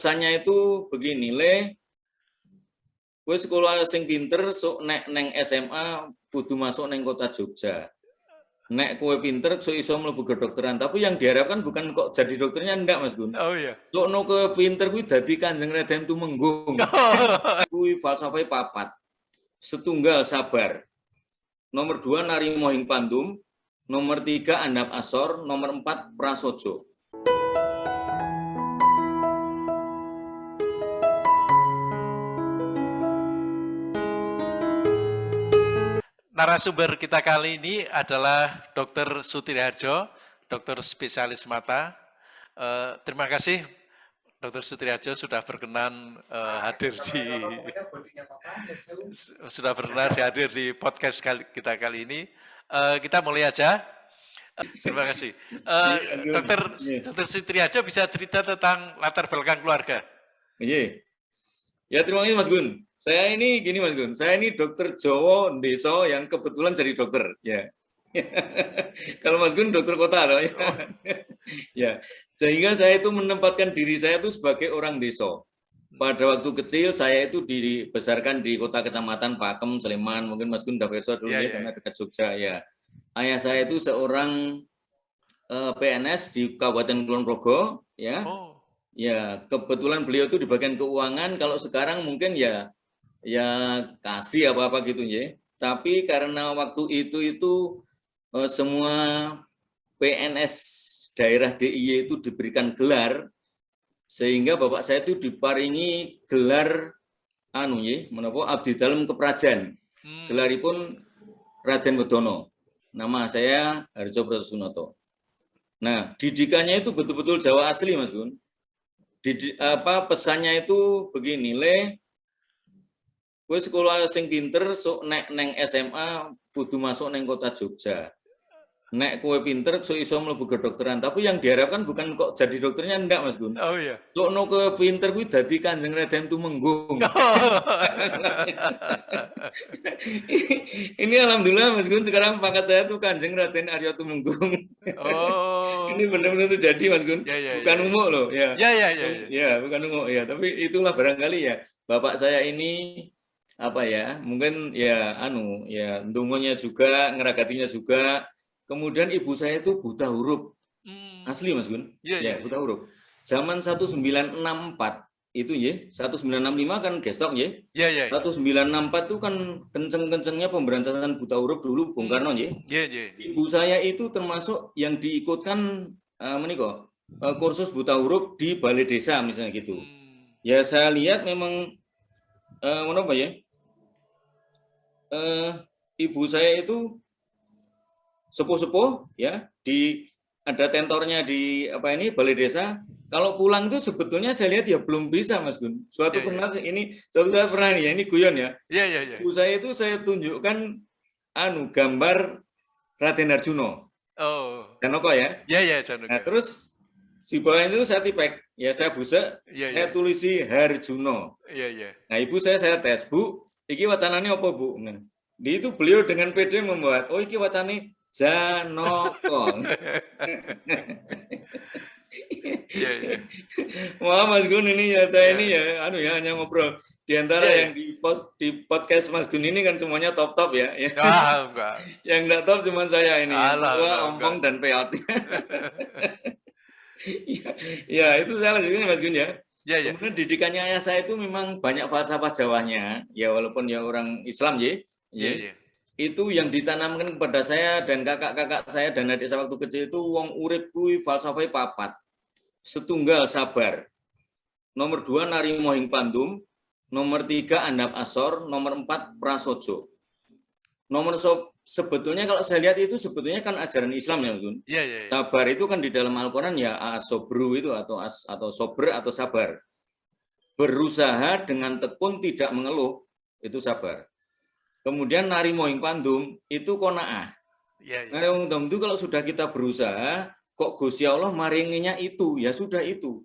pesannya itu begini, le, gue sekolah sing pinter, so nek neng SMA butuh masuk neng kota Jogja. Nek kue pinter, so iso mlebu kedokteran. Tapi yang diharapkan bukan kok jadi dokternya enggak, Mas Gun. Oh iya. So no ke pinter gue dadi kanjeng Raden Tumenggung. Kui falsafah papat. Setunggal sabar. Nomor dua nari mohing pandum. Nomor tiga andap asor. Nomor empat prasojo. Narasumber kita kali ini adalah Dr. Sutriharjo, dokter spesialis mata. Uh, terima kasih Dr. Sutriharjo sudah berkenan uh, hadir di sudah berkenan hadir di podcast kali, kita kali ini. Uh, kita mulai aja. Uh, terima kasih. Uh, dokter Dr. Sutriharjo bisa cerita tentang latar belakang keluarga. Iya. Ya terima kasih Mas Gun. Saya ini gini Mas Gun, saya ini dokter Jowo Deso yang kebetulan jadi dokter. Ya. Kalau Mas Gun dokter kota loh. Ya. ya. Sehingga saya itu menempatkan diri saya itu sebagai orang deso. Pada waktu kecil saya itu dibesarkan di kota kecamatan Pakem, Sleman. Mungkin Mas Gun udah besok dulu ya, ya, ya karena dekat Jogja ya. Ayah saya itu seorang uh, eh, PNS di Kabupaten Kulon Progo ya. Oh. Ya, kebetulan beliau itu di bagian keuangan. Kalau sekarang mungkin ya ya kasih apa-apa gitu ya. Tapi karena waktu itu itu eh, semua PNS daerah DIY itu diberikan gelar sehingga bapak saya itu diparingi gelar anu ya, menapa abdi dalam keprajan. Hmm. Gelaripun Raden Wedono. Nama saya Harjo Prasunoto. Nah, didikannya itu betul-betul Jawa asli, Mas Gun. Didi, apa pesannya itu begini, le gue sekolah sing pinter so nek neng SMA butuh masuk neng kota Jogja. Nek kue pinter so iso mlebu kedokteran tapi yang diharapkan bukan kok jadi dokternya enggak Mas Gun oh iya. So no ke pinter gue dadi kanjeng Raden Tumenggung. Ini alhamdulillah Mas Gun sekarang pangkat saya tuh kanjeng Raden Arya Tumenggung. Oh. Ini benar-benar tuh jadi Mas Gun ya, ya, bukan ya. umum loh ya. Ya ya ya, ya. ya bukan umum ya. Tapi itulah barangkali ya bapak saya ini apa ya mungkin ya anu ya dungonya juga ngeragatinya juga kemudian ibu saya itu buta huruf hmm. asli mas Gun yeah, ya yeah, buta yeah. huruf zaman 1964 itu ya 1965 kan gestok ya yeah, yeah, yeah. 1964 itu kan kenceng-kencengnya pemberantasan buta huruf dulu Bung hmm. Karno ya yeah, yeah. ibu saya itu termasuk yang diikutkan uh, meniko uh, kursus buta huruf di balai desa misalnya gitu hmm. ya saya lihat memang uh, apa ya eh, ibu saya itu sepuh-sepuh ya di ada tentornya di apa ini balai desa. Kalau pulang itu sebetulnya saya lihat ya belum bisa Mas Gun. Suatu ya, pernah ya. ini suatu saat pernah nih ya ini guyon ya. Ya ya ya ibu saya itu saya tunjukkan anu gambar Raden Arjuno oh. Janoko ya. Ya ya Janoko. Nah terus di bawah itu saya tipek ya saya busa ya, saya ya. tulisi Harjuno. Iya iya. Nah ibu saya saya tes bu iki wacananya apa bu di itu beliau dengan PD membuat oh iki wacane Janoko ya, ya. Wah Mas Gun ini ya saya ya. ini ya anu ya hanya ngobrol di antara ya, yang di post di podcast Mas Gun ini kan semuanya top top ya. ya. Ah, enggak. yang enggak top cuma saya ini. Alah, Gua ompong dan peot. ya, ya itu saya lanjutin Mas Gun ya. Ya, ya. Kemudian didikannya ayah saya itu memang banyak falsafah Jawanya, ya walaupun ya orang Islam ya, ya, ya. itu yang ditanamkan kepada saya dan kakak-kakak saya dan adik saya waktu kecil itu wong urip kui falsafah papat, setunggal sabar, nomor dua nari mohing pandum, nomor tiga andap asor, nomor empat prasojo. Nomor so, sebetulnya kalau saya lihat itu sebetulnya kan ajaran Islam ya, Gun. Iya, iya, iya. Sabar itu kan di dalam Al-Qur'an ya asobru itu atau as, atau sober atau sabar. Berusaha dengan tekun tidak mengeluh, itu sabar. Kemudian nari moing pandum itu kona'ah. Ya, ya. Nari moing pandum itu kalau sudah kita berusaha, kok Gusti Allah maringinya itu, ya sudah itu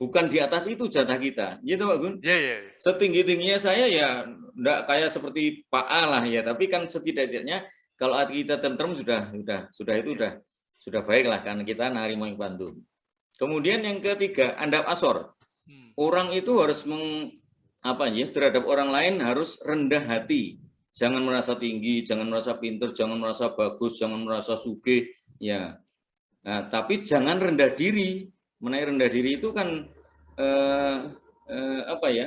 bukan di atas itu jatah kita. Gitu Pak Gun? Iya, iya. Ya. Setinggi-tingginya saya ya enggak kayak seperti Pak A lah ya, tapi kan setidaknya kalau hati kita tentrem sudah sudah sudah itu sudah sudah baik lah karena kita nari yang bantu. Kemudian yang ketiga, andap asor. Hmm. orang itu harus meng, apa ya terhadap orang lain harus rendah hati. Jangan merasa tinggi, jangan merasa pinter, jangan merasa bagus, jangan merasa suge, ya. Nah, tapi jangan rendah diri. Menaik rendah diri itu kan eh, eh, apa ya?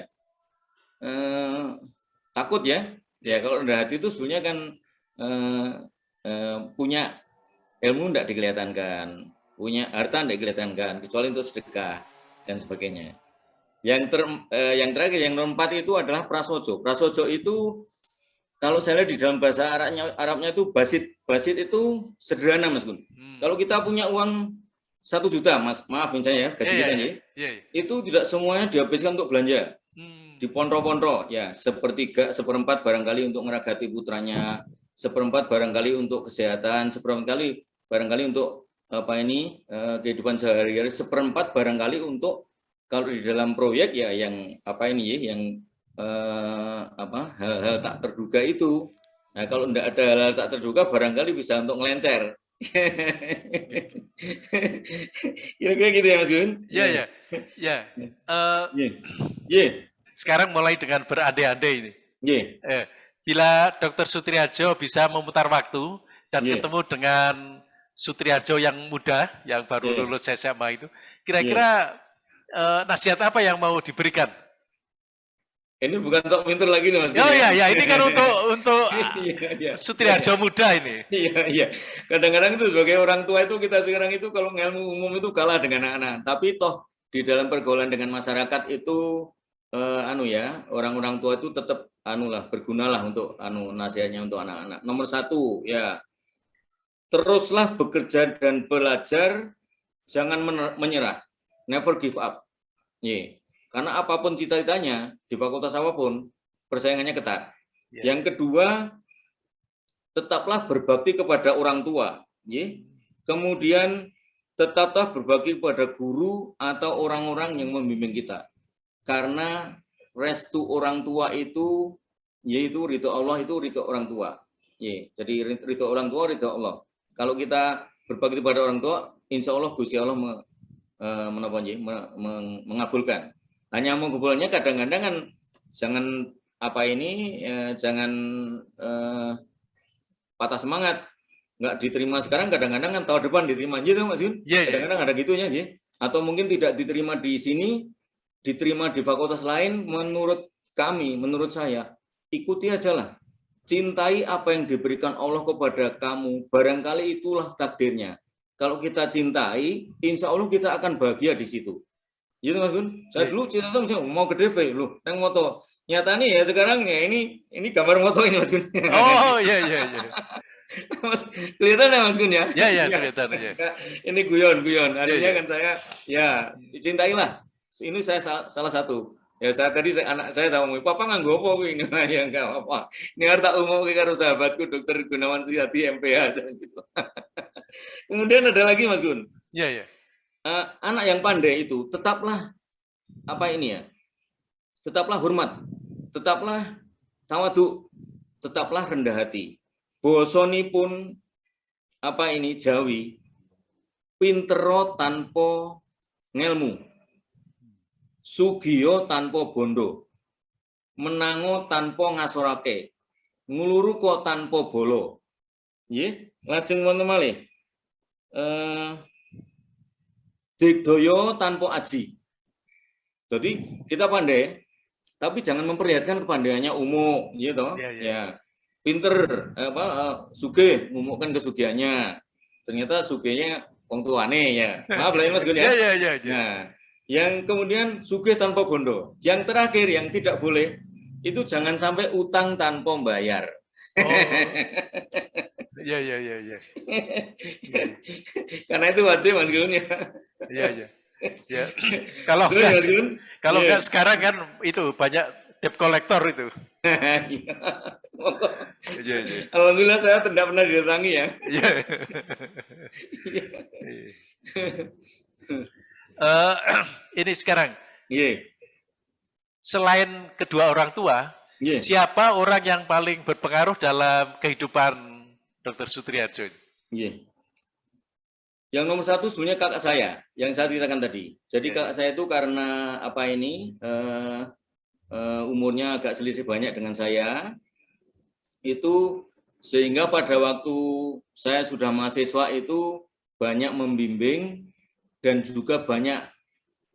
Eh, takut ya. Ya kalau rendah hati itu sebenarnya kan eh, eh, punya ilmu tidak dikelihatankan, punya harta tidak dikelihatankan, kecuali untuk sedekah dan sebagainya. Yang ter, eh, yang terakhir yang nomor empat itu adalah prasojo. Prasojo itu kalau saya lihat di dalam bahasa Arabnya, Arabnya itu basit. Basit itu sederhana, Mas Gun. Hmm. Kalau kita punya uang satu juta, Mas, maaf misalnya ya, gaji yeah, kita yeah, yeah. itu tidak semuanya dihabiskan untuk belanja. Di pondro-pondro, ya, sepertiga, seperempat barangkali untuk meragati putranya, seperempat barangkali untuk kesehatan, seperempat kali barangkali untuk apa ini eh, kehidupan sehari-hari, seperempat barangkali untuk kalau di dalam proyek ya yang apa ini ya yang eh, apa hal-hal tak terduga itu. Nah, kalau tidak ada hal-hal tak terduga barangkali bisa untuk melencer. Kira-kira gitu ya Mas Gun? Ya ya. Ya. Yeah. Sekarang mulai dengan berandai-andai ini. Yeah. Eh, bila Dokter Sutriajo bisa memutar waktu dan yeah. ketemu dengan Sutriajo yang muda, yang baru yeah. lulus SMA itu, kira-kira yeah uh, nasihat apa yang mau diberikan? Ini bukan sok pinter lagi nih Mas. Oh iya, ya ini kan untuk untuk iya, iya. Sutriarjo muda ini. Iya, iya. Kadang-kadang itu sebagai orang tua itu kita sekarang itu kalau ilmu umum itu kalah dengan anak-anak. Tapi toh di dalam pergaulan dengan masyarakat itu eh, anu ya, orang-orang tua itu tetap anu lah bergunalah untuk anu nasihatnya untuk anak-anak. Nomor satu ya teruslah bekerja dan belajar, jangan menyerah never give up. Yeah. Karena apa pun cita-citanya di fakultas apa pun, persaingannya ketat. Yeah. Yang kedua, tetaplah berbakti kepada orang tua. Yeah. Kemudian tetaplah berbakti kepada guru atau orang-orang yang membimbing kita. Karena restu orang tua itu yaitu rito Allah itu rito orang tua. Yeah. Jadi rito orang tua rito Allah. Kalau kita berbakti kepada orang tua, insya Allah Gusti Allah Eh, menapa mengabulkan. Hanya mengabulkannya kadang-kadang kan jangan apa ini eh, jangan eh, patah semangat nggak diterima sekarang kadang-kadang kan tahun depan diterima gitu Mas Yun. Yeah, iya. kadang-kadang ada gitunya ya. Atau mungkin tidak diterima di sini, diterima di fakultas lain menurut kami, menurut saya ikuti aja lah. Cintai apa yang diberikan Allah kepada kamu, barangkali itulah takdirnya kalau kita cintai, insya Allah kita akan bahagia di situ. Gitu Mas Gun. Saya iya. dulu cinta tuh misalnya mau ke DV loh, yang moto. Nyata nih ya sekarang ya ini ini gambar moto ini Mas Gun. Oh iya iya iya. Mas kelihatan ya Mas Gun ya? Iya iya kelihatan ya. ini guyon guyon. Artinya ya, ya. kan saya ya dicintailah. Ini saya salah, salah satu. Ya saya tadi saya, anak saya sama ngomong, papa nggak gopo ini ya enggak apa. Ini harta umum karo sahabatku dokter Gunawan Sihati MPH gitu. Kemudian ada lagi Mas Gun. Iya, iya. Uh, anak yang pandai itu tetaplah apa ini ya? Tetaplah hormat, tetaplah tawadu, tetaplah rendah hati. Bosoni pun apa ini Jawi pintero tanpa ngelmu. Sugio tanpa bondo. Menango tanpa ngasorake. Nguluru kok tanpa bolo. Nggih, lajeng wonten malih eh, digdoyo tanpa aji. Jadi kita pandai, tapi jangan memperlihatkan kepandaiannya umum, gitu. Ya, ya. ya. Pinter, apa, uh, suge, ngumumkan kesugihannya. Ternyata sugenya wong tuane ya. Maaf lah ya Mas Gun ya. Ya, ya, ya. Nah, yang kemudian suge tanpa bondo. Yang terakhir yang tidak boleh itu jangan sampai utang tanpa bayar. Oh. Iya, iya, iya, iya. Karena itu wajib Mas Gun ya. Iya, iya. Ya. Kalau enggak, kalau enggak iya. sekarang kan itu banyak debt kolektor itu. Iya, iya. Alhamdulillah saya tidak pernah didatangi ya. Iya. Uh, ini sekarang. Iya. Selain kedua orang tua, yeah. siapa orang yang paling berpengaruh dalam kehidupan Dr. Sutriajo. Iya. Yang nomor satu sebenarnya kakak saya, yang saya ceritakan tadi. Jadi kakak saya itu karena apa ini, uh, uh, umurnya agak selisih banyak dengan saya, itu sehingga pada waktu saya sudah mahasiswa itu banyak membimbing dan juga banyak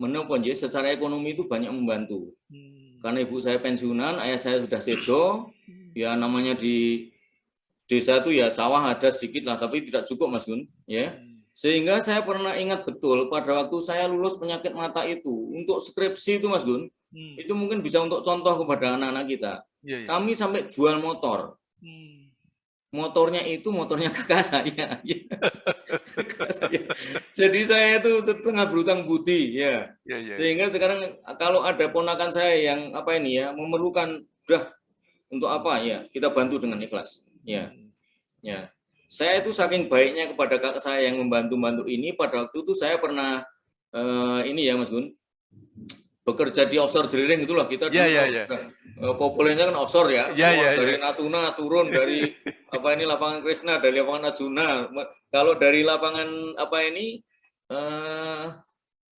menopon ya secara ekonomi itu banyak membantu. Hmm. Karena ibu saya pensiunan, ayah saya sudah sedo, ya namanya di desa itu ya sawah ada sedikit lah, tapi tidak cukup Mas Gun, ya. Hmm. Sehingga saya pernah ingat betul pada waktu saya lulus penyakit mata itu, untuk skripsi itu Mas Gun, hmm. itu mungkin bisa untuk contoh kepada anak-anak kita. Ya, ya. Kami sampai jual motor. Hmm. Motornya itu motornya kakak saya. Jadi saya itu setengah berutang budi ya. ya, ya. Sehingga sekarang kalau ada ponakan saya yang apa ini ya memerlukan udah untuk apa ya kita bantu dengan ikhlas. Ya, ya saya itu saking baiknya kepada kakak saya yang membantu-bantu ini, pada waktu itu saya pernah uh, ini ya Mas Gun, bekerja di offshore drilling itulah kita yeah, yeah, yeah. Populernya kan offshore ya, yeah, yeah, dari yeah. Natuna turun dari apa ini lapangan Krishna, dari lapangan Arjuna. Kalau dari lapangan apa ini uh,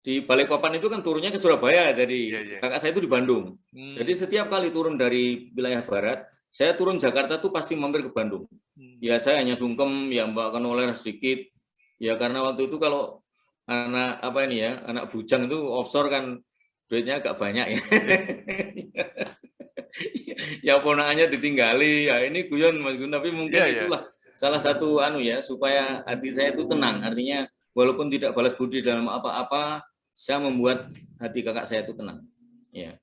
di Balikpapan itu kan turunnya ke Surabaya, jadi yeah, yeah. kakak saya itu di Bandung. Hmm. Jadi setiap kali turun dari wilayah barat, saya turun Jakarta tuh pasti mampir ke Bandung. Hmm. Ya saya hanya sungkem ya mbak oler sedikit. Ya karena waktu itu kalau anak apa ini ya, anak bujang itu offshore kan duitnya agak banyak ya. ya ponakannya ditinggali, ya ini guyon Mas Gun, tapi mungkin yeah, itulah salah satu anu ya supaya hati saya itu tenang. Artinya walaupun tidak balas budi dalam apa-apa, saya membuat hati kakak saya itu tenang. Ya.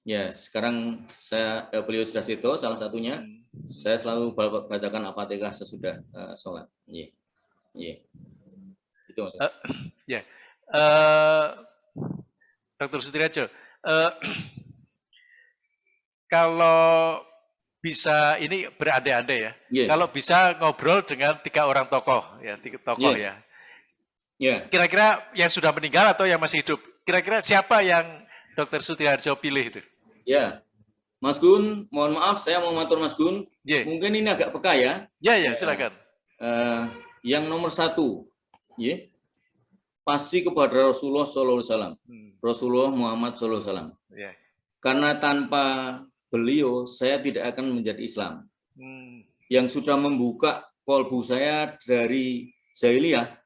Ya, sekarang saya eh, beliau sudah situ salah satunya. Saya selalu bacakan Al-Fatihah sesudah uh, sholat. Iya. Yeah. Yeah. Itu Uh, ya. Yeah. Uh, Dr. Sutriajo, uh, kalau bisa ini berandai-andai ya. Yeah. Kalau bisa ngobrol dengan tiga orang tokoh ya, tiga tokoh yeah. ya. Yeah. Kira-kira yang sudah meninggal atau yang masih hidup? Kira-kira siapa yang Dr. Sutriharjo pilih itu? Ya, Mas Gun, mohon maaf saya mau matur Mas Gun. Yeah. Mungkin ini agak peka ya. Ya, ya, silakan. Uh, yang nomor satu, ya, pasti kepada Rasulullah SAW. Hmm. Rasulullah Muhammad SAW. Yeah. Karena tanpa beliau, saya tidak akan menjadi Islam. Hmm. Yang sudah membuka kolbu saya dari jahiliyah,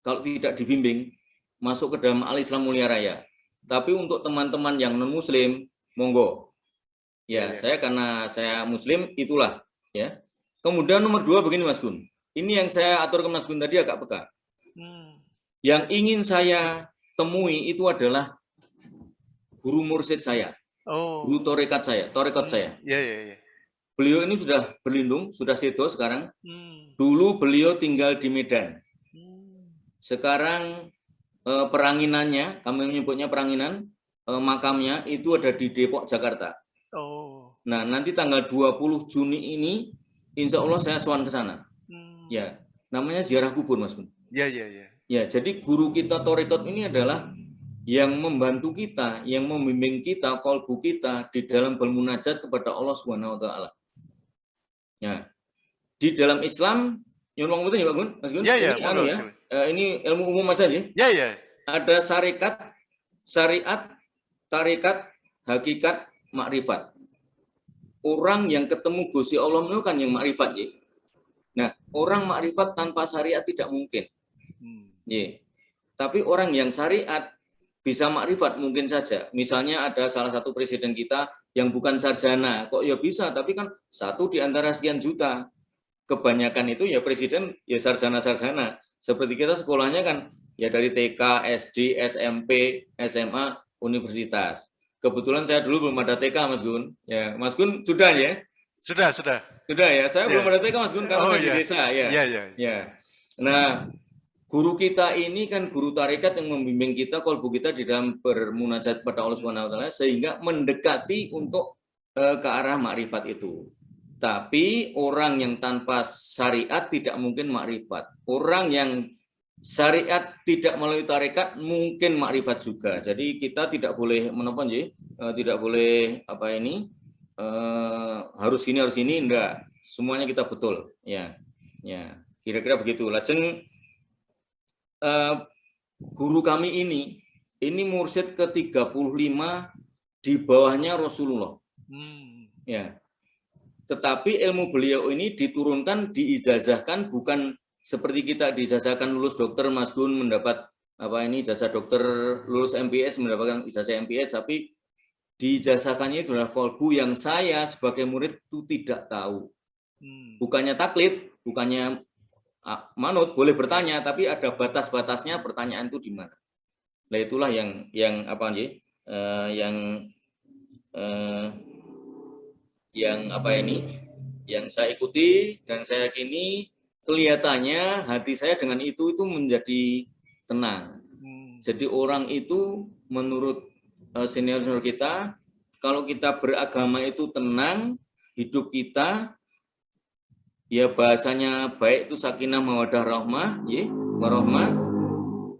kalau tidak dibimbing, masuk ke dalam al-Islam mulia raya. Tapi untuk teman-teman yang non-muslim, monggo. Ya, ya, saya karena saya muslim itulah ya. Kemudian nomor dua begini Mas Gun. Ini yang saya atur ke Mas Gun tadi agak peka. Hmm. Yang ingin saya temui itu adalah guru mursid saya. Oh. Guru torekat saya, torekat hmm. saya. Ya, ya, ya. Beliau ini sudah berlindung, sudah sedo sekarang. Hmm. Dulu beliau tinggal di Medan. Hmm. Sekarang eh, peranginannya, kami menyebutnya peranginan, eh, makamnya itu ada di Depok, Jakarta. Oh. Nah, nanti tanggal 20 Juni ini, insya Allah saya suan ke sana. Hmm. Ya, namanya ziarah kubur, Mas. Ya, ya, ya. Ya, jadi guru kita Torikot ini adalah yang membantu kita, yang membimbing kita, kolbu kita di dalam bermunajat kepada Allah Subhanahu wa taala. Ya. Di dalam Islam, yang betul ya, Pak Gun? Mas Gun? Ya, ya, ini, anu ya, uh, ini ilmu umum aja ya? Ya, ya. Ada syarikat, syariat, tarikat, hakikat, makrifat. Orang yang ketemu Gusti Allah itu kan yang makrifat ya. Nah, orang makrifat tanpa syariat tidak mungkin. Hmm. Ya. Tapi orang yang syariat bisa makrifat mungkin saja. Misalnya ada salah satu presiden kita yang bukan sarjana, kok ya bisa, tapi kan satu di antara sekian juta. Kebanyakan itu ya presiden ya sarjana-sarjana. Seperti kita sekolahnya kan ya dari TK, SD, SMP, SMA, universitas. Kebetulan saya dulu belum ada TK, Mas Gun. Ya, Mas Gun sudah ya? Sudah, sudah. Sudah ya. Saya yeah. belum ada TK, Mas Gun, karena oh, saya yeah. di iya. desa ya. Iya, iya. Ya. Nah, guru kita ini kan guru tarekat yang membimbing kita, kolbu kita di dalam bermunajat pada Allah Subhanahu wa sehingga mendekati untuk uh, ke arah makrifat itu. Tapi orang yang tanpa syariat tidak mungkin makrifat. Orang yang syariat tidak melalui tarekat mungkin makrifat juga. Jadi kita tidak boleh menopon ya, tidak boleh apa ini uh, harus ini harus ini enggak. Semuanya kita betul ya. Ya, kira-kira begitu. Lajeng uh, guru kami ini, ini mursyid ke-35 di bawahnya Rasulullah. Hmm. Ya. Tetapi ilmu beliau ini diturunkan, diijazahkan bukan seperti kita diijazahkan lulus dokter Mas Gun mendapat apa ini jasa dokter lulus MPS mendapatkan ijazah MPS tapi diijazahkannya itu adalah kolbu yang saya sebagai murid itu tidak tahu. Hmm. Bukannya taklid, bukannya manut boleh bertanya tapi ada batas-batasnya pertanyaan itu di mana. Nah itulah yang yang apa nih? Uh, yang uh, yang apa ini? Yang saya ikuti dan saya yakini kelihatannya hati saya dengan itu itu menjadi tenang. Hmm. Jadi orang itu menurut uh, senior-senior kita kalau kita beragama itu tenang, hidup kita ya bahasanya baik itu sakinah mawadah rahmah ya warahmah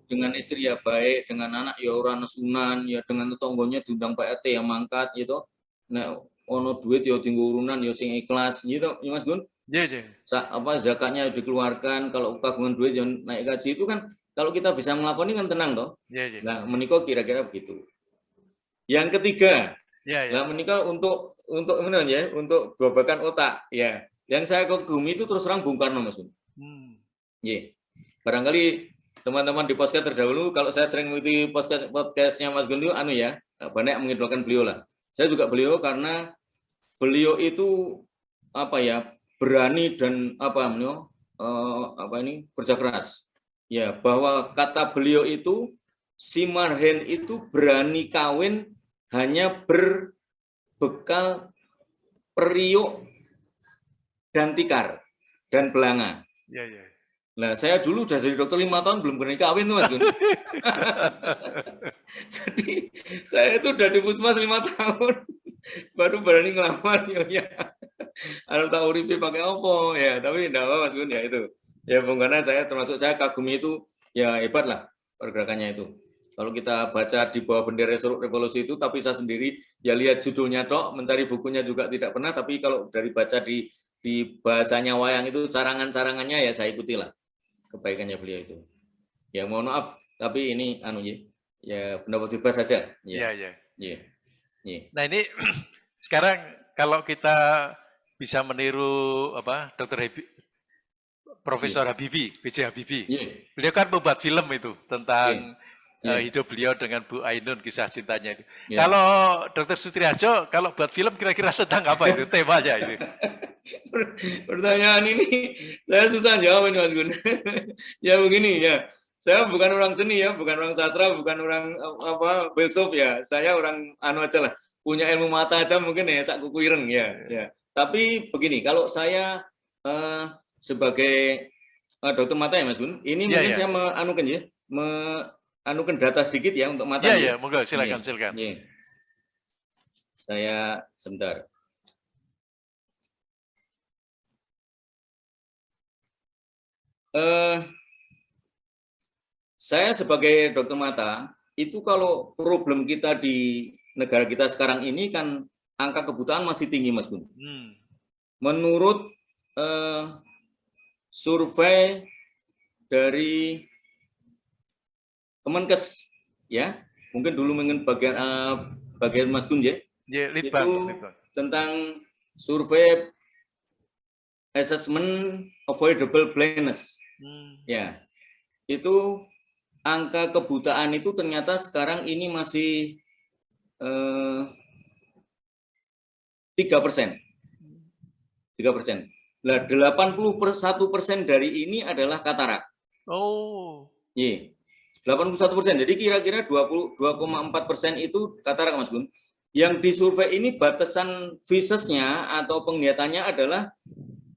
dengan istri ya baik dengan anak ya orang sunan ya dengan tetanggonya diundang Pak RT yang mangkat gitu nah ono duit ya tinggal urunan ya sing ikhlas gitu ya Mas Gun ya yeah. apa zakatnya dikeluarkan kalau kagungan duit yang naik gaji itu kan kalau kita bisa melakukan ini kan tenang toh yeah, yeah. nah menikah kira-kira begitu yang ketiga yeah, yeah. nah menikah untuk untuk ya untuk babakan otak ya yang saya kagumi itu terus terang Bung Karno, Mas. Hmm. Yeah. Barangkali teman-teman di podcast terdahulu, kalau saya sering mengikuti podcast podcastnya Mas Gun anu ya, banyak mengidolakan beliau lah. Saya juga beliau karena beliau itu apa ya berani dan apa menyo, uh, apa ini kerja keras. Ya, bahwa kata beliau itu si Marhen itu berani kawin hanya berbekal periuk dan tikar dan belanga. Ya, ya. Nah, saya dulu udah jadi dokter lima tahun belum berani kawin tuh Mas Gun. jadi saya itu udah di puskesmas lima tahun baru berani ngelamar ya. ya. Anu tahu uripe pakai opo ya, tapi enggak apa Mas Gun ya itu. Ya Bung karena saya termasuk saya kagumi itu ya hebat lah pergerakannya itu. Kalau kita baca di bawah bendera revolusi itu, tapi saya sendiri ya lihat judulnya dok, mencari bukunya juga tidak pernah, tapi kalau dari baca di di bahasanya wayang itu carangan-carangannya ya saya ikutilah kebaikannya beliau itu. Ya mohon maaf, tapi ini anu ya, ya pendapat bebas saja. Ya, ya. ya. ya. Nah ini sekarang kalau kita bisa meniru apa Dokter Hebi, Profesor ya. Habibie, B.J. Habibie, ya. beliau kan membuat film itu tentang ya. Uh, hidup beliau dengan Bu Ainun kisah cintanya itu. Ya. Kalau Dokter Sutriajo kalau buat film kira-kira tentang apa itu temanya itu? Pertanyaan ini saya susah jawab ini Mas Gun. ya begini ya. Saya bukan orang seni ya, bukan orang sastra, bukan orang apa filsuf ya. Saya orang anu aja lah. Punya ilmu mata aja mungkin ya sak kuku ireng ya. ya. Tapi begini, kalau saya uh, sebagai uh, dokter mata ya Mas Gun, ini ya, mungkin ya. saya meanukan ya, meanukan data sedikit ya untuk mata. Iya, iya, moga silakan, silakan. Ya. Saya sebentar. eh, saya sebagai dokter mata itu kalau problem kita di negara kita sekarang ini kan angka kebutaan masih tinggi Mas Gun. Hmm. Menurut eh, survei dari Kemenkes ya, mungkin dulu mungkin bagian uh, bagian Mas Gun ya. Ya, itu tentang survei assessment avoidable blindness. Hmm. Ya, itu angka kebutaan itu ternyata sekarang ini masih eh, tiga persen, tiga persen. Lah 81 persen dari ini adalah katarak. Oh. Iya. 81 persen. Jadi kira-kira 22,4 persen itu katarak, Mas Gun. Yang disurvei ini batasan visesnya atau penglihatannya adalah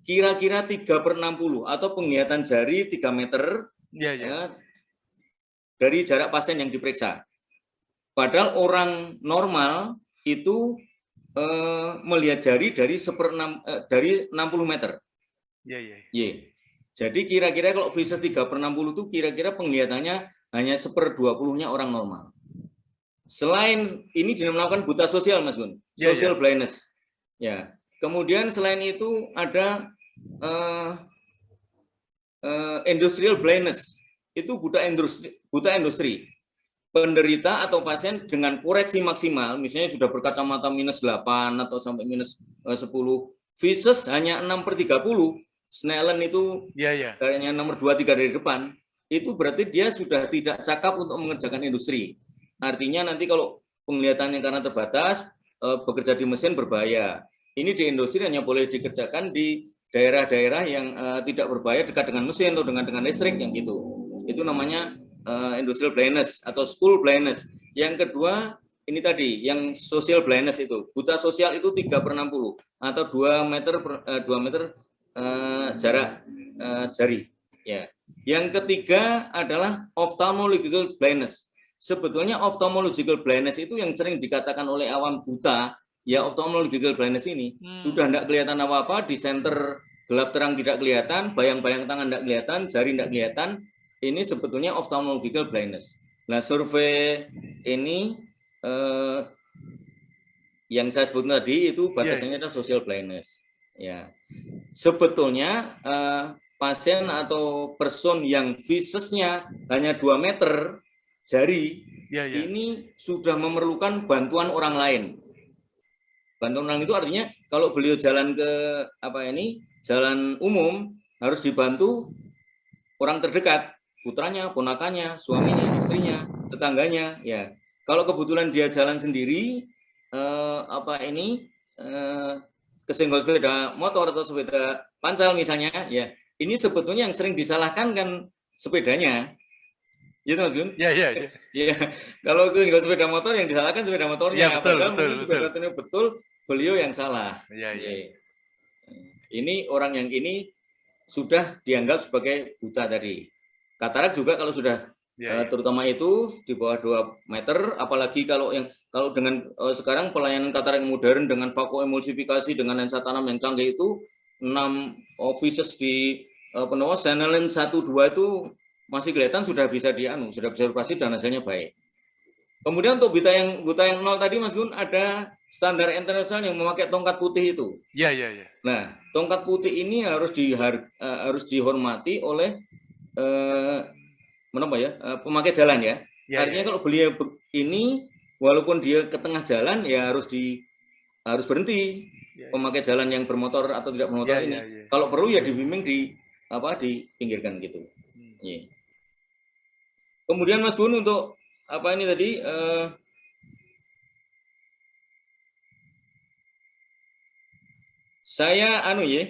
kira-kira 3 per 60 atau penglihatan jari 3 meter ya, ya. Ya, dari jarak pasien yang diperiksa. Padahal orang normal itu eh, melihat jari dari seper eh, dari 60 meter. Ya, ya. ya. Jadi kira-kira kalau visus 3 per 60 itu kira-kira penglihatannya hanya seper 20-nya orang normal. Selain ini dinamakan buta sosial, Mas Gun. Ya, social ya. blindness. Ya. Kemudian selain itu ada uh, uh, industrial blindness. itu buta industri, buta industri. Penderita atau pasien dengan koreksi maksimal, misalnya sudah berkacamata minus 8 atau sampai minus 10, eh, visus hanya 6 per 30, Snellen itu ya, ya. kayaknya nomor 2, 3 dari depan, itu berarti dia sudah tidak cakap untuk mengerjakan industri. Artinya nanti kalau penglihatannya karena terbatas, eh, bekerja di mesin berbahaya. Ini di industri hanya boleh dikerjakan di daerah-daerah yang uh, tidak berbahaya dekat dengan mesin atau dengan dengan listrik yang gitu. Itu namanya uh, industrial blindness atau school blindness. Yang kedua ini tadi yang social blindness itu buta sosial itu 3 per 60 atau 2 meter per, uh, 2 meter jarak jari. Ya. Yang ketiga adalah ophthalmological blindness. Sebetulnya ophthalmological blindness itu yang sering dikatakan oleh awam buta ya ophthalmological blindness ini hmm. sudah tidak kelihatan apa-apa di center gelap terang tidak kelihatan, bayang-bayang tangan tidak kelihatan, jari tidak kelihatan, ini sebetulnya ophthalmological blindness. Nah, survei ini eh, yang saya sebut tadi itu batasannya yeah. adalah social blindness. Ya, sebetulnya eh, pasien atau person yang visusnya hanya 2 meter jari yeah, yeah. ini sudah memerlukan bantuan orang lain bantuan orang itu artinya kalau beliau jalan ke apa ini jalan umum harus dibantu orang terdekat putranya ponakannya suaminya istrinya tetangganya ya kalau kebetulan dia jalan sendiri eh, apa ini eh, kesenggol sepeda motor atau sepeda pancal misalnya ya ini sebetulnya yang sering disalahkan kan sepedanya Gitu Mas Gun? Iya, iya, iya. Iya. Kalau itu sepeda motor yang disalahkan sepeda motornya. Iya, betul, betul, betul. betul beliau yang salah. Ya, ya. Ini orang yang ini sudah dianggap sebagai buta tadi. Katarak juga kalau sudah ya, ya. terutama itu di bawah 2 meter, apalagi kalau yang kalau dengan uh, sekarang pelayanan katarak modern dengan vakuemulsifikasi dengan lensa tanam yang canggih itu 6 offices di uh, penuh Senelen 1 2 itu masih kelihatan sudah bisa dianu, sudah bisa operasi dan hasilnya baik. Kemudian untuk buta yang buta yang nol tadi Mas Gun ada standar internasional yang memakai tongkat putih itu. Iya, iya, iya. Nah, tongkat putih ini harus dihar, uh, harus dihormati oleh uh, menapa ya? Uh, pemakai jalan ya. ya Artinya ya. kalau beliau ini walaupun dia ke tengah jalan ya harus di harus berhenti ya, ya. pemakai jalan yang bermotor atau tidak bermotor ya, ini. Ya, ya. Kalau perlu ya dibimbing di apa dipinggirkan gitu. Hmm. Ya. Kemudian Mas Gun untuk apa ini tadi uh, Saya anu ya,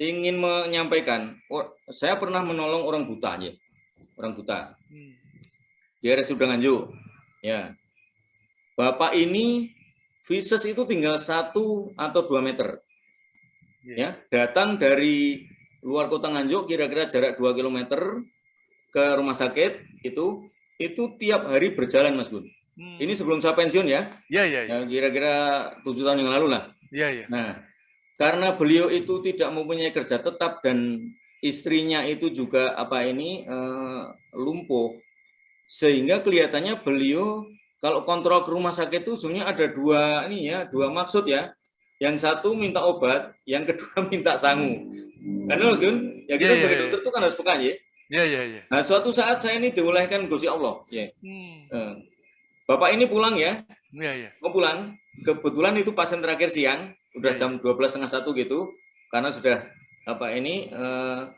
ingin menyampaikan, oh, saya pernah menolong orang buta ya, orang buta. Di RSUD Nganjuk. Ya. Bapak ini visus itu tinggal satu atau dua meter. Ya, datang dari luar kota Nganjuk kira-kira jarak 2 km ke rumah sakit itu itu tiap hari berjalan Mas Gun. Hmm. Ini sebelum saya pensiun ya. Iya, iya. Ya, kira-kira tujuh tahun yang lalu lah. Iya, iya. Nah, karena beliau itu tidak mempunyai kerja tetap dan istrinya itu juga apa ini uh, lumpuh, sehingga kelihatannya beliau kalau kontrol ke rumah sakit itu sebenarnya ada dua ini ya, dua maksud ya. Yang satu minta obat, yang kedua minta sangu. Karena Mas Gun, ya kita yeah, sebagai yeah, dokter itu kan harus peka ya. Iya, iya, iya. Nah, suatu saat saya ini diolehkan Gusti Allah, ya. Hmm. Uh, Bapak ini pulang ya. Iya, iya. Mau pulang, kebetulan itu pasien terakhir siang, udah iya, jam 12 iya. setengah satu gitu, karena sudah apa ini uh,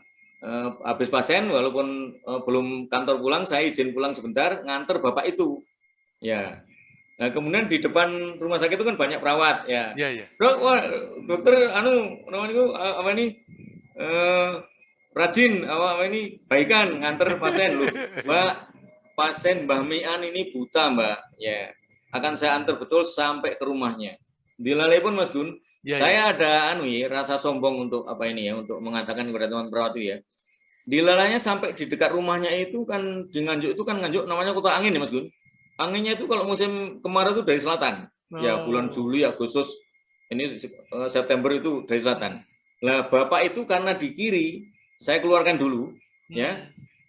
uh, habis pasien, walaupun uh, belum kantor pulang, saya izin pulang sebentar, nganter bapak itu, ya. Nah kemudian di depan rumah sakit itu kan banyak perawat, ya. Iya, iya. Dok, wah, dokter, anu, namanya itu apa ini? Uh, rajin apa, apa ini baikan nganter pasien loh, mbak pasien Mbah Mian ini buta mbak, ya akan saya antar betul sampai ke rumahnya. Di Lalai pun Mas Gun, ya, saya ya. ada anu ya, rasa sombong untuk apa ini ya, untuk mengatakan kepada teman perawat itu ya. Di lalanya sampai di dekat rumahnya itu kan di Nganjuk itu kan Nganjuk namanya kota angin ya Mas Gun. Anginnya itu kalau musim kemarau itu dari selatan. Ya, oh. Ya bulan Juli, Agustus, ini September itu dari selatan. Nah Bapak itu karena di kiri, saya keluarkan dulu ya. hmm. ya.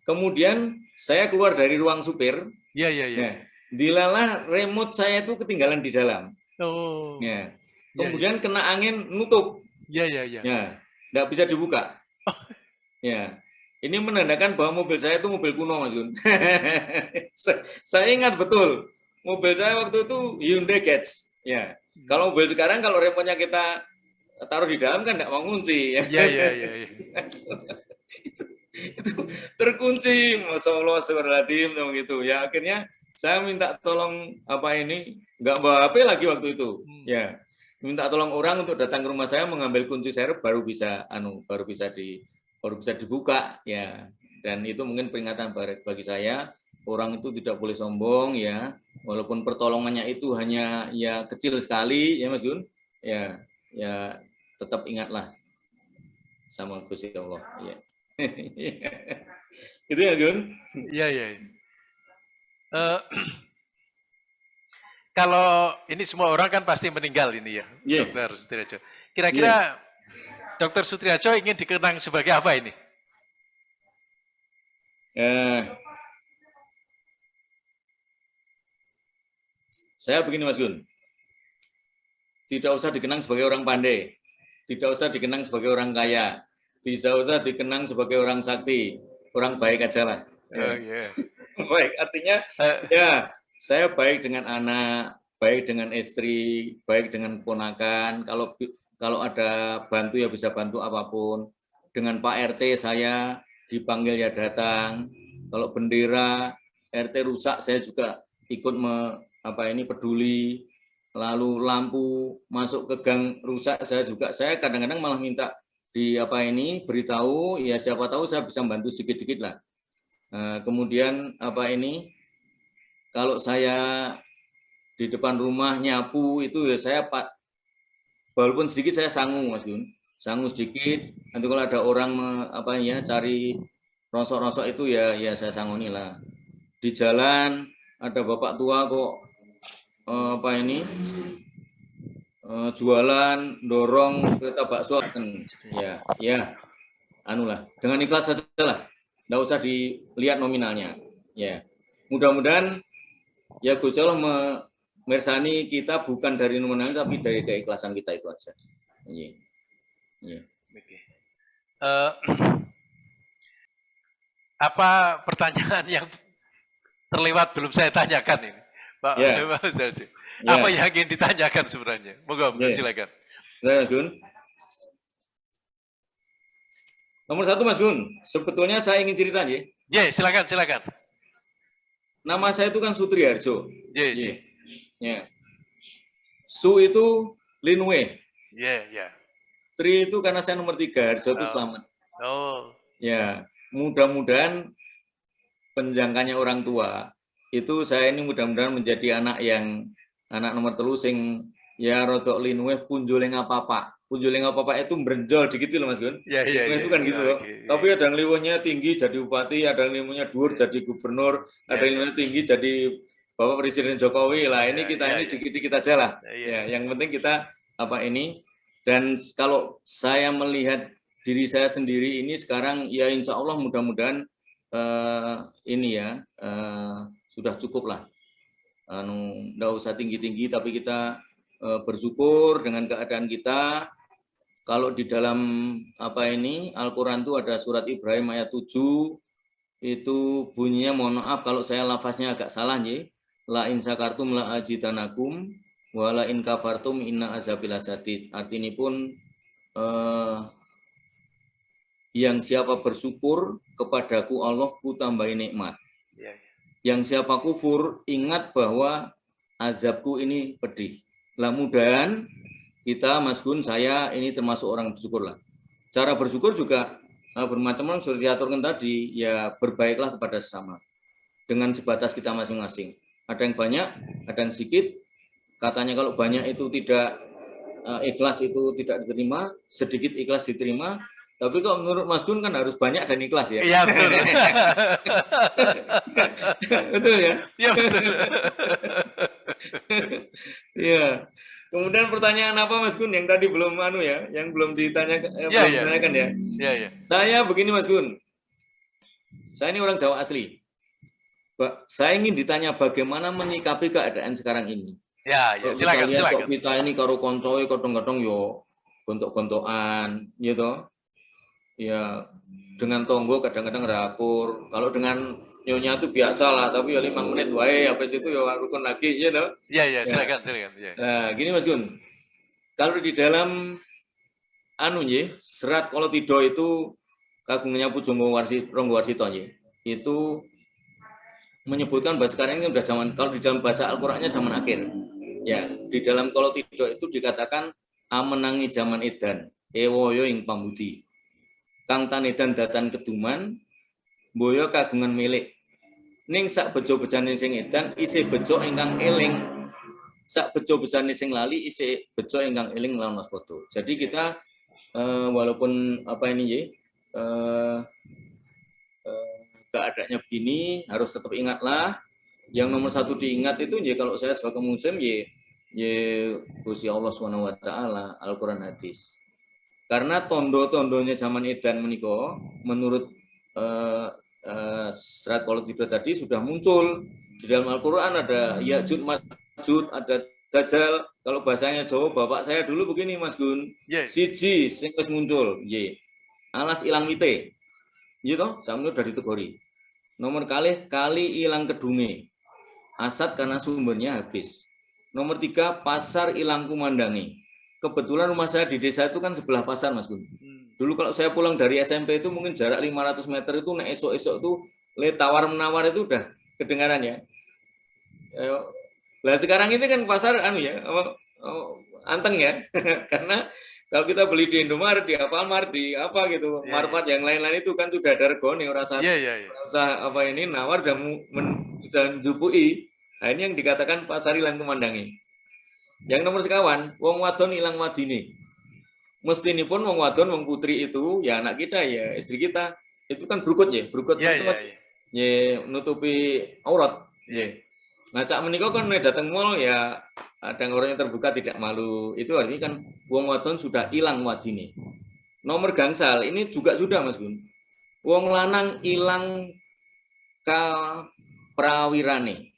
Kemudian saya keluar dari ruang supir. Iya, iya, iya. Nah, dilalah remote saya itu ketinggalan di dalam. Oh. Ya. Kemudian ya, ya. kena angin nutup. Iya iya iya. Ya, nggak bisa dibuka. Oh. Ya. Ini menandakan bahwa mobil saya itu mobil kuno, Mas Gun. saya ingat betul, mobil saya waktu itu Hyundai Getz. Ya, kalau mobil sekarang kalau remonya kita taruh di dalam kan nggak mau ngunci. Ya, ya, ya. ya, ya. terkunci, masya Allah, seberatim, gitu. Ya, akhirnya saya minta tolong apa ini, nggak bawa HP lagi waktu itu. Hmm. Ya, minta tolong orang untuk datang ke rumah saya mengambil kunci serep baru bisa anu baru bisa di baru bisa dibuka ya. Dan itu mungkin peringatan bagi saya orang itu tidak boleh sombong ya. Walaupun pertolongannya itu hanya ya kecil sekali ya Mas Gun. Ya ya tetap ingatlah sama Gusti Allah ya. Itu ya Gun? Ya ya uh, kalau ini semua orang kan pasti meninggal ini ya. Yeah. dokter kira-kira yeah Dokter Sutriajo ingin dikenang sebagai apa ini? Eh, saya begini Mas Gun, tidak usah dikenang sebagai orang pandai, tidak usah dikenang sebagai orang kaya, tidak usah dikenang sebagai orang sakti, orang baik aja lah. Oh, yeah. baik, artinya uh, ya saya baik dengan anak, baik dengan istri, baik dengan ponakan. Kalau kalau ada bantu ya bisa bantu apa pun. Dengan Pak RT saya dipanggil ya datang. Kalau bendera RT rusak saya juga ikut me, apa ini peduli. Lalu lampu masuk ke gang rusak saya juga saya kadang-kadang malah minta di apa ini beritahu ya siapa tahu saya bisa bantu sedikit-sedikit lah. Nah, kemudian apa ini kalau saya di depan rumah nyapu itu ya saya walaupun sedikit saya sanggup Mas Gun sanggup sedikit. Nanti kalau ada orang apa ya cari rosok-rosok itu ya ya saya sanggup lah. Di jalan ada bapak tua kok eh, apa ini eh, jualan dorong kereta bakso kan? Ya ya. Anu lah. Dengan ikhlas saja lah. Nggak usah dilihat nominalnya. Ya. Mudah-mudahan ya Gus Allah mersani kita bukan dari nominal tapi dari keikhlasan kita itu aja. Iya. Iya. Oke. Uh, apa pertanyaan yang terlewat belum saya tanyakan ini, Pak? Yeah. yeah. Apa yang ingin ditanyakan sebenarnya? Moga, yeah. silakan. Nah, Mas Gun. Nomor satu Mas Gun, sebetulnya saya ingin cerita ya. Ya, yeah, silakan, silakan. Nama saya itu kan Sutriarjo. Iya, yeah, yeah. Ya. Su itu Linwe. Iya, yeah, iya. Yeah. Tri itu karena saya nomor tiga, Harjo itu oh. selamat. Oh. Ya, mudah-mudahan penjangkanya orang tua itu saya ini mudah-mudahan menjadi anak yang anak nomor telu sing ya rodok linwe punjuling apa apa punjuling apa apa itu berenjol dikit loh mas Gun ya, ya, itu kan ya, gitu ya, ya. tapi ada yang liwanya tinggi jadi bupati ada yang liwanya dur jadi gubernur ada yang liwanya tinggi jadi Bapak Presiden Jokowi lah ini ya, kita ya, ini ya. dikit-dikit aja lah. Ya, yang penting kita apa ini dan kalau saya melihat diri saya sendiri ini sekarang ya insya Allah mudah-mudahan uh, ini ya uh, sudah cukup lah. Anu, nggak usah tinggi-tinggi tapi kita uh, bersyukur dengan keadaan kita. Kalau di dalam apa ini Al-Quran itu ada surat Ibrahim ayat 7 itu bunyinya mohon maaf kalau saya lafaznya agak salah nih la in sakartum la ajidanakum wa la in kafartum inna azabil asadid. Artinya pun eh, yang siapa bersyukur kepadaku Allah ku tambahi nikmat. Ya, ya. Yang siapa kufur ingat bahwa azabku ini pedih. Lah mudahan kita Mas Gun saya ini termasuk orang bersyukur lah. Cara bersyukur juga eh, bermacam-macam seperti aturkan tadi ya berbaiklah kepada sesama dengan sebatas kita masing-masing ada yang banyak, ada yang sedikit. Katanya kalau banyak itu tidak uh, ikhlas itu tidak diterima, sedikit ikhlas diterima. Tapi kok menurut Mas Gun kan harus banyak dan ikhlas ya? Iya betul. betul ya? Iya betul. Iya. Kemudian pertanyaan apa Mas Gun yang tadi belum anu ya, yang belum ditanya eh, ya, belum ya. ditanyakan ya? Iya, iya. Saya begini Mas Gun. Saya ini orang Jawa asli. Pak, saya ingin ditanya bagaimana menyikapi keadaan sekarang ini. Ya, ya silakan, kita silakan. Kita ini karo koncoy kadang-kadang yo gontok-gontokan, gitu. ya dengan tonggo kadang-kadang rakur. Kalau dengan nyonya itu biasa lah, tapi ya lima menit wae habis itu ya rukun lagi gitu. Iya iya silakan silakan. Ya. Nah, gini Mas Gun. Kalau di dalam anu ya, serat kalau tido itu kagungnya Pujunggo Warsi Ronggo Warsito Itu menyebutkan bahwa sekarang ini sudah zaman kalau di dalam bahasa Al-Qur'annya zaman akhir. Ya, di dalam kalau tido itu dikatakan amenangi zaman edan, ewoyo ing pambudi. Kang tanedan datan keduman, boyo kagungan milik. Ning sak bejo bejane sing edan isih bejo ingkang eling. Sak bejo bejane sing lali isih bejo ingkang eling lawan foto. Jadi kita uh, walaupun apa ini ya keadaannya begini harus tetap ingatlah yang nomor satu diingat itu ya kalau saya sebagai muslim ya ya Gusti Allah Subhanahu wa taala Al-Qur'an hadis. Karena tondo-tondonya zaman edan meniko menurut uh, uh, serat politik tadi sudah muncul di dalam Al-Quran ada Ya'jud Majud, ada Dajjal. Kalau bahasanya Jawa, bapak saya dulu begini Mas Gun. Yes. Siji sing muncul, ye. Alas ilang mite. Gitu, sama udah ditegori. Nomor kali kali ilang kedunge. Asat karena sumbernya habis. Nomor tiga, pasar ilang kumandangi. Kebetulan rumah saya di desa itu kan sebelah pasar, Mas Gun. Hmm. Dulu kalau saya pulang dari SMP itu mungkin jarak 500 meter itu naik esok-esok tuh le tawar menawar itu udah kedengaran ya. Lah sekarang ini kan pasar anu ya, oh, anteng ya. Karena kalau kita beli di Indomaret, di Alfamart, di apa gitu, yeah, Marpat yeah. yang lain-lain itu kan sudah ada orang usah, yeah, yeah, yeah. usah apa ini nawar dan dan jupui. Nah, ini yang dikatakan pasar hilang pemandangi. Yang nomor sekawan, wong wadon hilang wadini mesti ini pun wong wadon wong putri itu ya anak kita ya istri kita itu kan berukut ya berukut yeah, yeah, yeah. ya nutupi aurat ya nah cak menikah kan datang mall ya ada orang yang terbuka tidak malu. Itu artinya kan wong wadon sudah hilang wadini nomor gangsal ini juga sudah mas Gun. Wong lanang hilang ke prawirane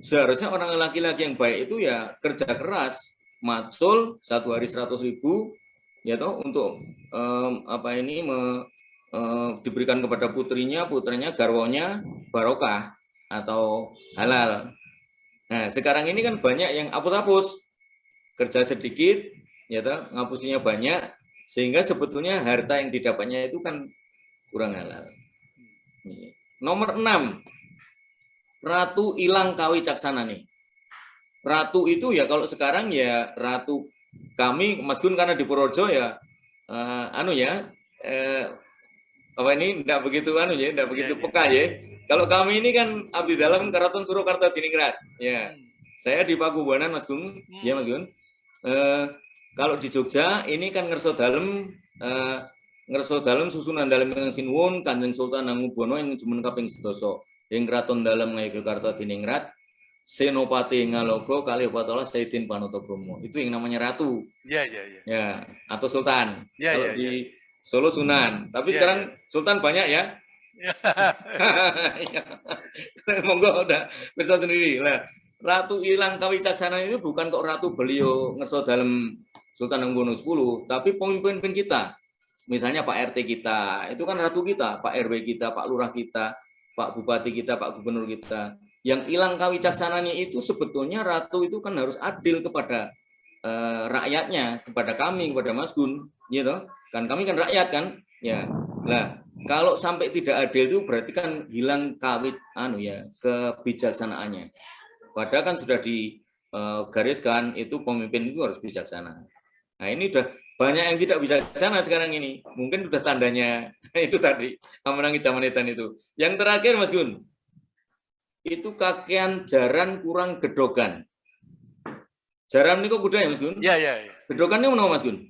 seharusnya orang laki-laki yang baik itu ya kerja keras macul satu hari seratus ribu ya toh untuk um, apa ini me, um, diberikan kepada putrinya putranya garwonya barokah atau halal. Nah sekarang ini kan banyak yang hapus-hapus. Kerja sedikit ya toh ngapusinya banyak sehingga sebetulnya harta yang didapatnya itu kan kurang halal. Nomor enam. Ratu hilang kawi caksana nih. Ratu itu ya kalau sekarang ya ratu kami Mas Gun karena di Purworejo ya uh, anu ya uh, apa ini? Tidak begitu anu ya tidak begitu ya, peka ya. Kalau kami ini kan abdi dalam Keraton Surakarta Diningrat ya. Hmm. Saya di Pakubuanan Mas Gun hmm. ya Mas Gun. Uh, kalau di Jogja ini kan ngerso dalam uh, ngerso dalam susunan dalam yang sinuwun Kanjeng Sultan Hamengkubuwono yang cuma kaping sedoso. Yang keraton dalam Ngayogyakarta Diningrat Senopati Ngalogo kali Batola Saidin Panotokromo. Itu yang namanya ratu. Iya, iya, iya. Ya, atau sultan. Iya, iya, di ya. Solo Sunan. Tapi ya, sekarang ya. sultan banyak ya. Ya. Monggo udah bisa sendiri lah. Ratu Ilang Kawicaksana itu bukan kok ratu beliau ngeso dalam Sultan Hamengkubuwono 10, tapi pemimpin-pemimpin kita. Misalnya Pak RT kita, itu kan ratu kita, Pak RW kita, Pak Lurah kita, Pak Bupati kita, Pak Gubernur kita yang hilang kawicaksananya itu sebetulnya ratu itu kan harus adil kepada uh, rakyatnya, kepada kami, kepada Mas Gun, gitu. Kan kami kan rakyat kan, ya. Nah, kalau sampai tidak adil itu berarti kan hilang kawit anu ya kebijaksanaannya. Padahal kan sudah digariskan itu pemimpin itu harus bijaksana. Nah, ini udah banyak yang tidak bisa sana sekarang ini. Mungkin sudah tandanya itu tadi, menangi zaman itu. Yang terakhir Mas Gun, itu kakean jaran kurang gedogan. Jaran ini kok kuda ya Mas Gun? Iya, iya. Ya. Gedogan ini mana Mas Gun?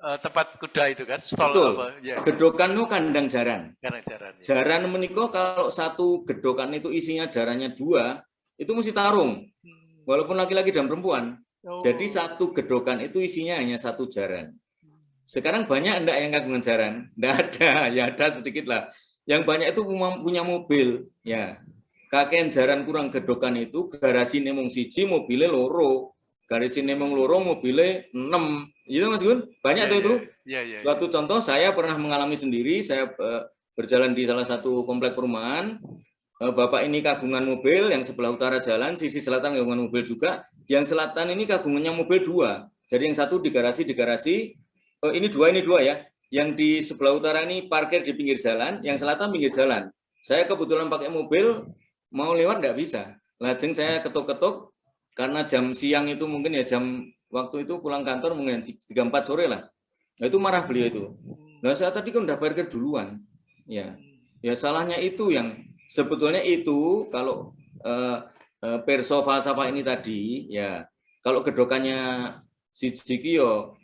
Uh, tempat kuda itu kan, stol Betul. apa? Ya. Gedokan itu kandang jaran. Kandang jaran. Ya. Jaran menikah kalau satu gedokan itu isinya jarannya dua, itu mesti tarung. Hmm. Walaupun laki-laki dan perempuan. Oh. Jadi satu gedokan itu isinya hanya satu jaran. Sekarang banyak enggak yang kagungan jaran? Enggak ada, ya ada sedikit lah. Yang banyak itu punya mobil, ya kakek jaran kurang gedokan itu garasi nemong siji mobilnya loro garasi nemong loro mobilnya enam Itu Mas Gun, banyak yeah, tuh itu. Yeah, yeah, Suatu yeah. contoh saya pernah mengalami sendiri, saya uh, berjalan di salah satu komplek perumahan, uh, Bapak ini kagungan mobil, yang sebelah utara jalan, sisi selatan kagungan mobil juga, yang selatan ini kagungannya mobil dua. Jadi yang satu di garasi, di garasi, uh, ini dua, ini dua ya. Yang di sebelah utara ini parkir di pinggir jalan, yang selatan pinggir jalan. Saya kebetulan pakai mobil, mau lewat nggak bisa. Lajeng saya ketuk-ketuk, karena jam siang itu mungkin ya jam waktu itu pulang kantor mungkin tiga empat sore lah. Nah, itu marah beliau itu. Nah saya tadi kan udah parkir duluan. Ya, ya salahnya itu yang sebetulnya itu kalau uh, uh, perso falsafah ini tadi ya kalau gedokannya si Jiki yo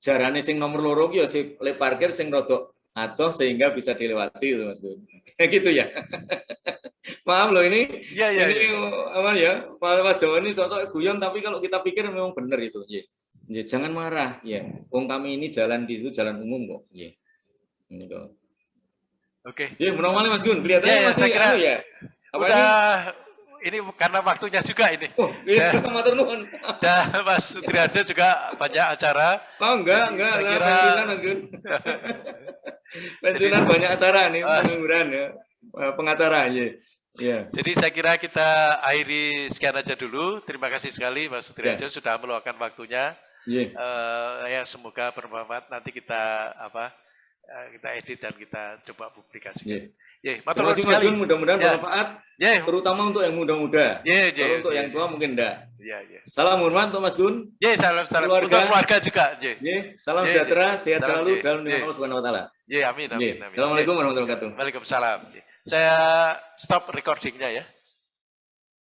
jarane sing nomor loro yo si le parkir sing rodok atau sehingga bisa dilewati itu Mas gitu ya. Maaf loh ini, ya, ya, ini ya. apa ya, Pak Jawa ini sosok guyon, tapi kalau kita pikir memang benar itu. Ya. Ya, jangan marah, ya. Wong kami ini jalan di situ jalan umum kok. Ya. Ini kok. Oke. Ya, normal Mas Gun, kelihatannya ya, ya, masih saya kira, anu ya. Apa udah, ini? ini karena waktunya juga ini. Oh, iya, ya, nuwun. Dan Mas Sutriaja juga banyak acara. Oh, enggak, enggak, enggak, kira... pensiunan, Gun. pensiunan banyak acara nih, pengangguran ya. Eh, pengacara, ya. Yeah. Jadi saya kira kita akhiri sekian aja dulu. Terima kasih sekali Mas Sutriajo yeah. sudah meluangkan waktunya. Yeah. Uh, ya semoga bermanfaat. Nanti kita apa uh, kita edit dan kita coba publikasi. Yeah. Yeah, Terima kasih sekali. Mudah-mudahan yeah. bermanfaat. Yeah. Terutama untuk yang muda-muda. Yeah, yeah, Kalau untuk yeah, yang tua yeah. mungkin enggak. Yeah, yeah. Salam hormat untuk Mas Gun. Yeah, salam salam keluarga. Untuk keluarga juga. Yeah. Yeah. Salam yeah, sejahtera, yeah. sehat salam, selalu yeah. dalam nama yeah. Allah Subhanahu wa taala. Yeah, amin amin, yeah. amin. Assalamualaikum yeah. warahmatullahi wabarakatuh. Waalaikumsalam. Yeah. Saya stop recordingnya ya.